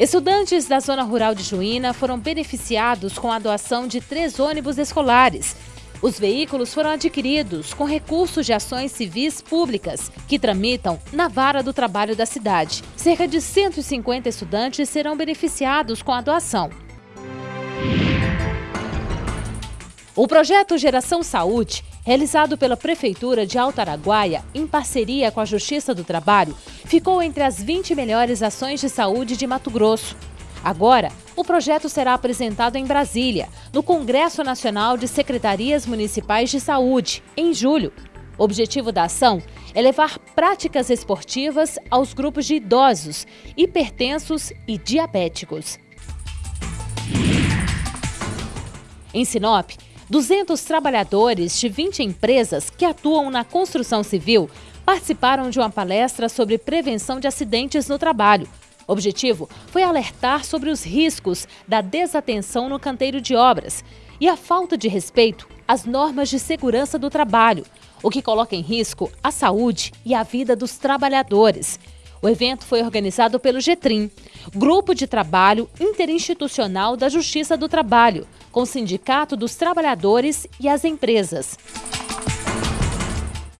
Estudantes da zona rural de Juína foram beneficiados com a doação de três ônibus escolares. Os veículos foram adquiridos com recursos de ações civis públicas, que tramitam na vara do trabalho da cidade. Cerca de 150 estudantes serão beneficiados com a doação. O projeto Geração Saúde, realizado pela Prefeitura de Alto Araguaia, em parceria com a Justiça do Trabalho, ficou entre as 20 melhores ações de saúde de Mato Grosso. Agora, o projeto será apresentado em Brasília, no Congresso Nacional de Secretarias Municipais de Saúde, em julho. O objetivo da ação é levar práticas esportivas aos grupos de idosos, hipertensos e diabéticos. Em Sinop, 200 trabalhadores de 20 empresas que atuam na construção civil participaram de uma palestra sobre prevenção de acidentes no trabalho. O objetivo foi alertar sobre os riscos da desatenção no canteiro de obras e a falta de respeito às normas de segurança do trabalho, o que coloca em risco a saúde e a vida dos trabalhadores. O evento foi organizado pelo GETRIM, Grupo de Trabalho Interinstitucional da Justiça do Trabalho, com o Sindicato dos Trabalhadores e as empresas.